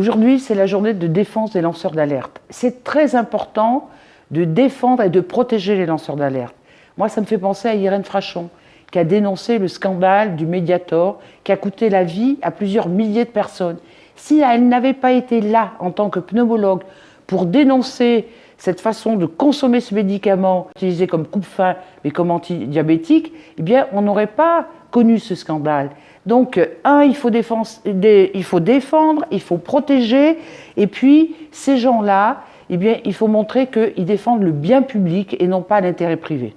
Aujourd'hui, c'est la journée de défense des lanceurs d'alerte. C'est très important de défendre et de protéger les lanceurs d'alerte. Moi, ça me fait penser à Irène Frachon, qui a dénoncé le scandale du Mediator, qui a coûté la vie à plusieurs milliers de personnes. Si elle n'avait pas été là en tant que pneumologue pour dénoncer cette façon de consommer ce médicament utilisé comme coupe-faim mais comme antidiabétique, eh bien, on n'aurait pas connu ce scandale. Donc, un, il faut, défendre, il faut défendre, il faut protéger, et puis ces gens-là, eh bien, il faut montrer qu'ils défendent le bien public et non pas l'intérêt privé.